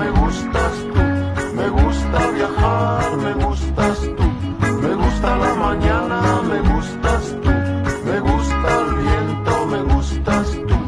me gustas tú, me gusta viajar, me gustas tú, me gusta la mañana, me gustas tú, me gusta el viento, me gustas tú.